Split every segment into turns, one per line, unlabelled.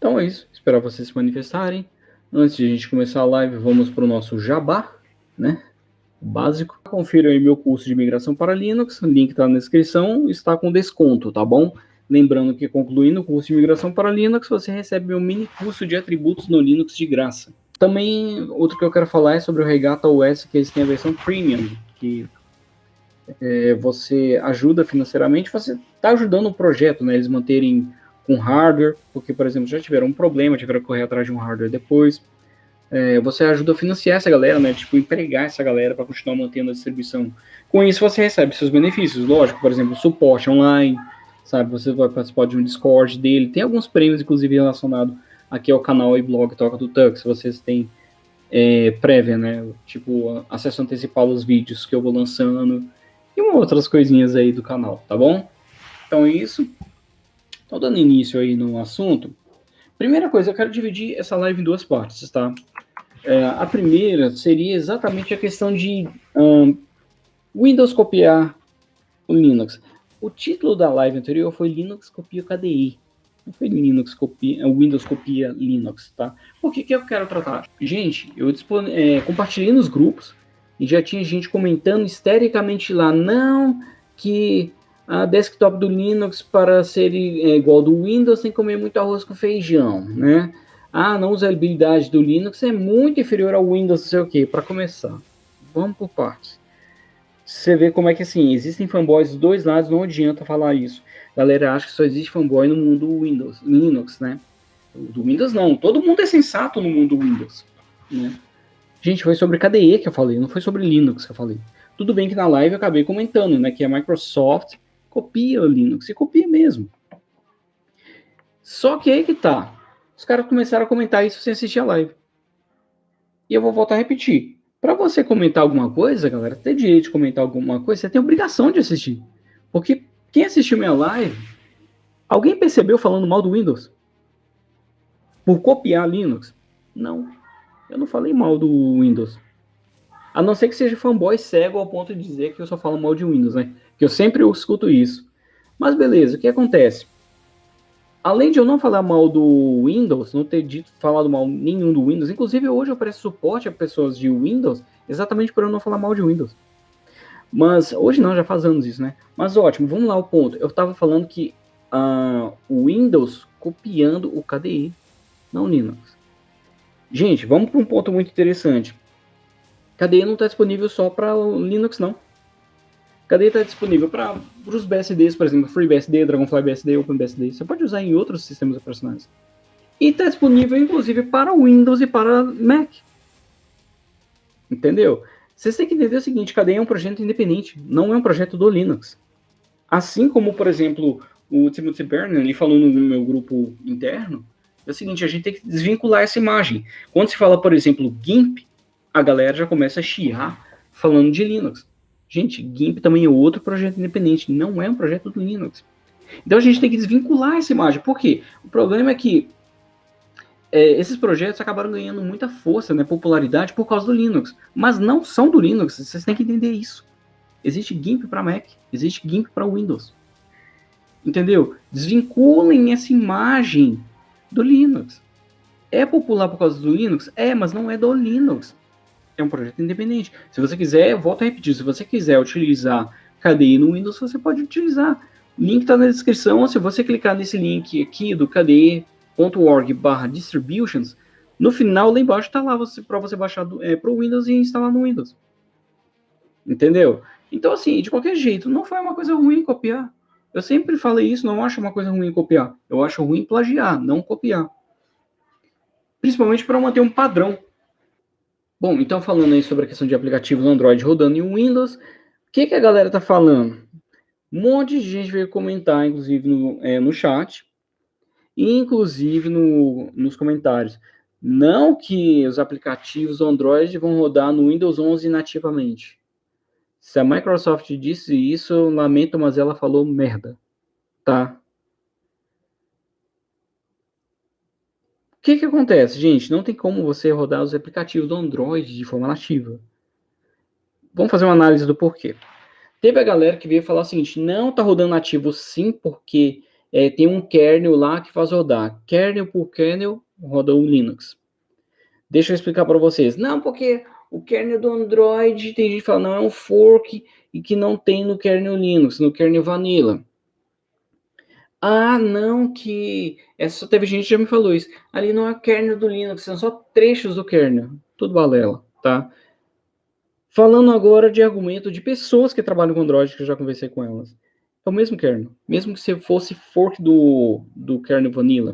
Então é isso, espero vocês se manifestarem. Antes de a gente começar a live, vamos para o nosso jabá, né? Básico. Confira aí meu curso de migração para Linux, o link está na descrição, está com desconto, tá bom? Lembrando que concluindo o curso de migração para Linux, você recebe meu mini curso de atributos no Linux de graça. Também, outro que eu quero falar é sobre o Regata OS, que eles têm a versão Premium, que é, você ajuda financeiramente, você está ajudando o projeto, né? Eles manterem com hardware, porque, por exemplo, já tiveram um problema, tiveram que correr atrás de um hardware depois. É, você ajuda a financiar essa galera, né? Tipo, empregar essa galera para continuar mantendo a distribuição. Com isso, você recebe seus benefícios, lógico, por exemplo, suporte online, sabe? Você vai participar de um Discord dele. Tem alguns prêmios, inclusive, relacionados aqui ao canal e blog Toca do Tux. Vocês têm é, prévia, né? Tipo, acesso antecipado aos vídeos que eu vou lançando e outras coisinhas aí do canal, tá bom? Então é isso. Então, dando início aí no assunto, primeira coisa, eu quero dividir essa live em duas partes, tá? É, a primeira seria exatamente a questão de um, Windows copiar o Linux. O título da live anterior foi Linux copia o KDE. Não foi Linux copia, é, Windows copia Linux, tá? Por que, que eu quero tratar? Gente, eu é, compartilhei nos grupos e já tinha gente comentando histericamente lá, não, que a desktop do Linux para ser é, igual do Windows tem que comer muito arroz com feijão, né? Ah, não, usabilidade do Linux é muito inferior ao Windows, não sei o que. Para começar, vamos por partes. Você vê como é que assim, existem fanboys dos dois lados, não adianta falar isso. A galera acha que só existe fanboy no mundo Windows, Linux, né? Do Windows não, todo mundo é sensato no mundo Windows, né? Gente, foi sobre KDE que eu falei, não foi sobre Linux que eu falei. Tudo bem que na live eu acabei comentando, né, que a Microsoft copia o Linux, e copia mesmo. Só que aí que tá. Os caras começaram a comentar isso sem assistir a live. E eu vou voltar a repetir. Para você comentar alguma coisa, galera, ter direito de comentar alguma coisa, você tem obrigação de assistir. Porque quem assistiu minha live, alguém percebeu falando mal do Windows? Por copiar Linux? Não. Eu não falei mal do Windows. A não ser que seja fanboy cego ao ponto de dizer que eu só falo mal de Windows, né? Que eu sempre escuto isso. Mas beleza, o que acontece? Além de eu não falar mal do Windows, não ter dito falado mal nenhum do Windows, inclusive hoje eu presto suporte a pessoas de Windows, exatamente por eu não falar mal de Windows. Mas hoje não, já faz anos isso, né? Mas ótimo, vamos lá ao ponto. Eu estava falando que uh, o Windows copiando o KDE, não Linux. Gente, vamos para um ponto muito interessante. KDE não está disponível só para Linux, não. KDE está disponível para os BSDs, por exemplo, FreeBSD, Dragonfly BSD, OpenBSD. Você pode usar em outros sistemas operacionais. E está disponível, inclusive, para Windows e para Mac. Entendeu? Vocês têm que entender o seguinte, KDE é um projeto independente, não é um projeto do Linux. Assim como, por exemplo, o Timothy Bernard, ele falou no meu grupo interno, é o seguinte, a gente tem que desvincular essa imagem. Quando se fala, por exemplo, GIMP, a galera já começa a chiar falando de Linux. Gente, GIMP também é outro projeto independente, não é um projeto do Linux. Então a gente tem que desvincular essa imagem. Por quê? O problema é que é, esses projetos acabaram ganhando muita força, né, popularidade por causa do Linux. Mas não são do Linux, vocês têm que entender isso. Existe GIMP para Mac, existe GIMP para Windows. Entendeu? Desvinculem essa imagem do Linux. É popular por causa do Linux? É, mas não é do Linux é um projeto independente. Se você quiser, volto a repetir, se você quiser utilizar KDE no Windows, você pode utilizar. O link está na descrição. Se você clicar nesse link aqui do kde.org barra distributions, no final lá embaixo está lá para você baixar é, para o Windows e instalar no Windows. Entendeu? Então, assim, de qualquer jeito, não foi uma coisa ruim copiar. Eu sempre falei isso, não acho uma coisa ruim copiar. Eu acho ruim plagiar, não copiar. Principalmente para manter um padrão. Bom, então falando aí sobre a questão de aplicativos Android rodando em Windows, o que, que a galera tá falando? Um monte de gente veio comentar, inclusive no, é, no chat, inclusive no, nos comentários. Não que os aplicativos Android vão rodar no Windows 11 nativamente. Se a Microsoft disse isso, lamento, mas ela falou merda, tá? O que, que acontece, gente? Não tem como você rodar os aplicativos do Android de forma nativa. Vamos fazer uma análise do porquê. Teve a galera que veio falar o seguinte: não tá rodando nativo sim, porque é, tem um kernel lá que faz rodar. Kernel por kernel roda o Linux. Deixa eu explicar para vocês. Não, porque o kernel do Android, tem gente que fala, não, é um fork e que não tem no kernel Linux, no kernel Vanilla. Ah, não, que. Essa teve gente que já me falou isso. Ali não é kernel do Linux, são só trechos do kernel. Tudo balela, tá? Falando agora de argumento de pessoas que trabalham com Android, que eu já conversei com elas. É o mesmo kernel. Mesmo que você fosse fork do, do kernel Vanilla.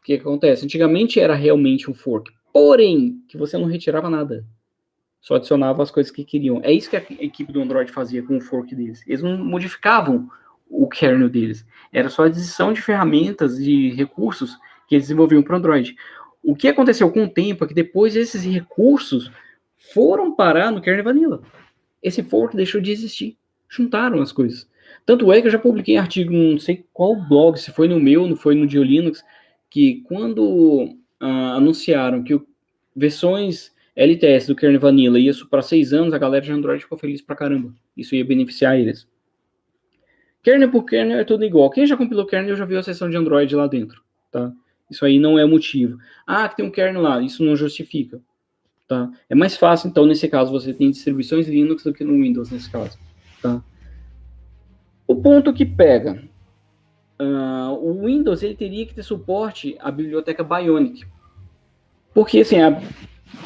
O que, que acontece? Antigamente era realmente um fork. Porém, que você não retirava nada. Só adicionava as coisas que queriam. É isso que a equipe do Android fazia com o fork deles. Eles não modificavam o kernel deles. Era só a adição de ferramentas e recursos que eles desenvolviam para Android. O que aconteceu com o tempo é que depois esses recursos foram parar no kernel vanilla. Esse fork deixou de existir. Juntaram as coisas. Tanto é que eu já publiquei artigo, não sei qual blog, se foi no meu, não foi no Diolinux, que quando ah, anunciaram que o, versões LTS do kernel vanilla ia para seis anos, a galera de Android ficou feliz pra caramba. Isso ia beneficiar eles. Kernel por kernel é tudo igual. Quem já compilou kernel já viu a seção de Android lá dentro, tá? Isso aí não é motivo. Ah, que tem um kernel lá, isso não justifica, tá? É mais fácil, então, nesse caso, você tem distribuições Linux do que no Windows, nesse caso, tá? O ponto que pega, uh, o Windows, ele teria que ter suporte à biblioteca Bionic. Porque, assim, a,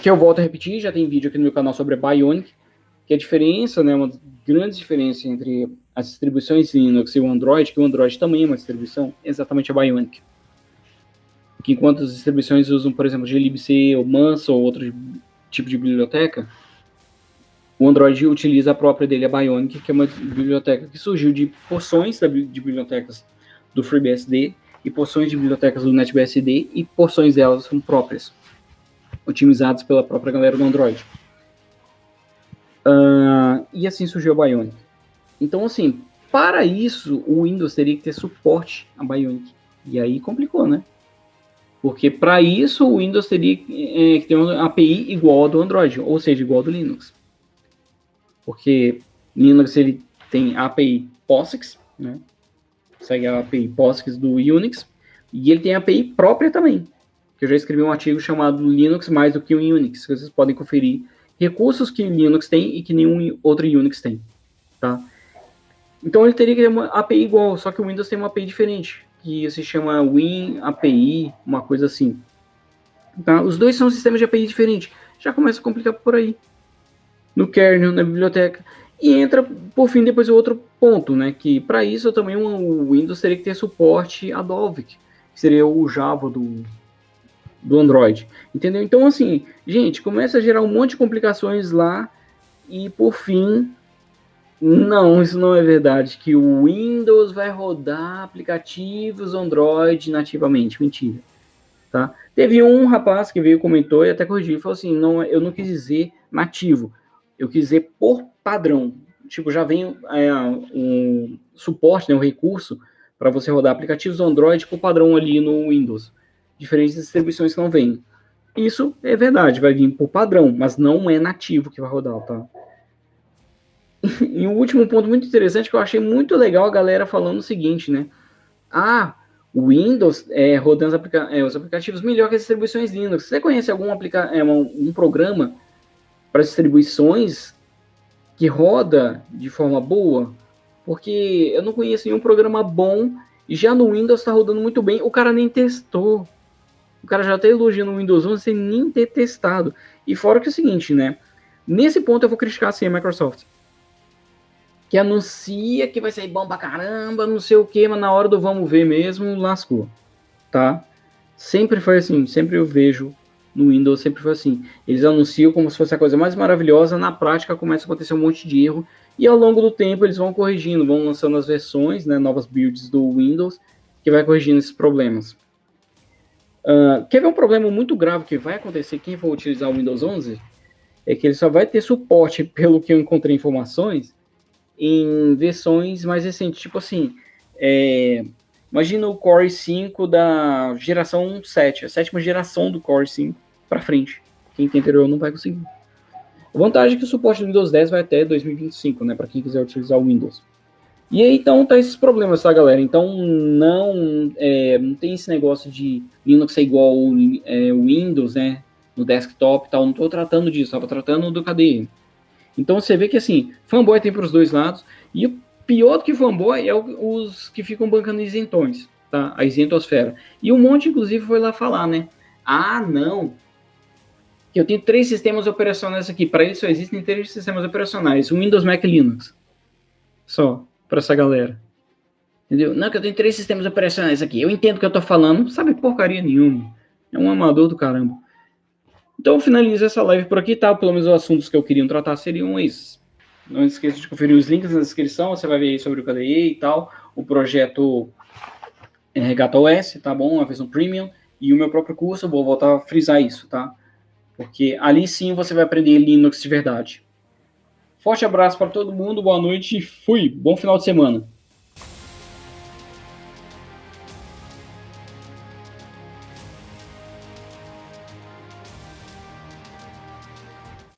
que eu volto a repetir, já tem vídeo aqui no meu canal sobre a Bionic, que a diferença, né, uma grande diferença entre as distribuições Linux e o Android, que o Android também é uma distribuição, é exatamente a Bionic. Que enquanto as distribuições usam, por exemplo, glibc ou Manso ou outro tipo de biblioteca, o Android utiliza a própria dele, a Bionic, que é uma biblioteca que surgiu de porções de bibliotecas do FreeBSD e porções de bibliotecas do NetBSD e porções delas são próprias, otimizadas pela própria galera do Android. Uh, e assim surgiu a Bionic. Então, assim, para isso, o Windows teria que ter suporte a Bionic. E aí complicou, né? Porque para isso, o Windows teria é, que ter uma API igual ao do Android, ou seja, igual ao do Linux. Porque Linux ele tem API POSIX, né? Segue a API POSIX do Unix, e ele tem API própria também. Que eu já escrevi um artigo chamado Linux mais do que um Unix, que vocês podem conferir recursos que Linux tem e que nenhum outro Unix tem, tá? Então ele teria que ter uma API igual, só que o Windows tem uma API diferente, que se chama Win API, uma coisa assim. Tá? Os dois são sistemas de API diferentes. Já começa a complicar por aí. No kernel, na biblioteca. E entra, por fim, depois o outro ponto, né? Que para isso também o Windows teria que ter suporte a Dalvik, que seria o Java do, do Android. Entendeu? Então, assim, gente, começa a gerar um monte de complicações lá. E por fim, não, isso não é verdade. Que o Windows vai rodar aplicativos Android nativamente. Mentira. Tá? Teve um rapaz que veio, comentou e até corrigiu. Falou assim: não, eu não quis dizer nativo. Eu quis dizer por padrão. Tipo, já vem é, um suporte, né, um recurso para você rodar aplicativos Android por padrão ali no Windows. Diferentes distribuições que não vêm. Isso é verdade, vai vir por padrão, mas não é nativo que vai rodar, tá? e um último ponto muito interessante que eu achei muito legal a galera falando o seguinte, né? Ah, o Windows é, rodando os, aplica é, os, aplicativos melhor que as distribuições Linux. Você conhece algum aplica é, um, um programa para distribuições que roda de forma boa? Porque eu não conheço nenhum programa bom e já no Windows está rodando muito bem. O cara nem testou. O cara já está elogiando o Windows 11 sem nem ter testado. E fora que é o seguinte, né? Nesse ponto eu vou criticar assim a Microsoft que anuncia que vai sair bom pra caramba, não sei o que, mas na hora do vamos ver mesmo, lascou, tá? Sempre foi assim, sempre eu vejo no Windows, sempre foi assim. Eles anunciam como se fosse a coisa mais maravilhosa, na prática começa a acontecer um monte de erro, e ao longo do tempo eles vão corrigindo, vão lançando as versões, né, novas builds do Windows, que vai corrigindo esses problemas. Uh, quer ver um problema muito grave que vai acontecer quem for utilizar o Windows 11? É que ele só vai ter suporte, pelo que eu encontrei informações, em versões mais recentes. Tipo assim, é, imagina o Core 5 da geração 7, a sétima geração do Core 5 para frente. Quem tem anterior não vai conseguir. A vantagem é que o suporte do Windows 10 vai até 2025, né, para quem quiser utilizar o Windows. E aí, então, tá esses problemas, tá, galera? Então, não, é, não tem esse negócio de Linux é igual é, Windows, né? No desktop e tal. Não tô tratando disso, tava tratando do KDE. Então, você vê que, assim, fanboy tem para os dois lados. E o pior do que fanboy é os que ficam bancando isentões, tá? A isentosfera. E um monte, inclusive, foi lá falar, né? Ah, não, eu tenho três sistemas operacionais aqui. Para isso só existem três sistemas operacionais: Windows, Mac e Linux. Só, para essa galera. Entendeu? Não, que eu tenho três sistemas operacionais aqui. Eu entendo o que eu tô falando, não sabe porcaria nenhuma. É um amador do caramba. Então finalizo essa live por aqui, tá? Pelo menos os assuntos que eu queria tratar seriam esses. Não esqueça de conferir os links na descrição, você vai ver aí sobre o KDE e tal, o projeto é, Regata OS, tá bom? A versão premium e o meu próprio curso, vou voltar a frisar isso, tá? Porque ali sim você vai aprender Linux de verdade. Forte abraço para todo mundo, boa noite e fui. Bom final de semana.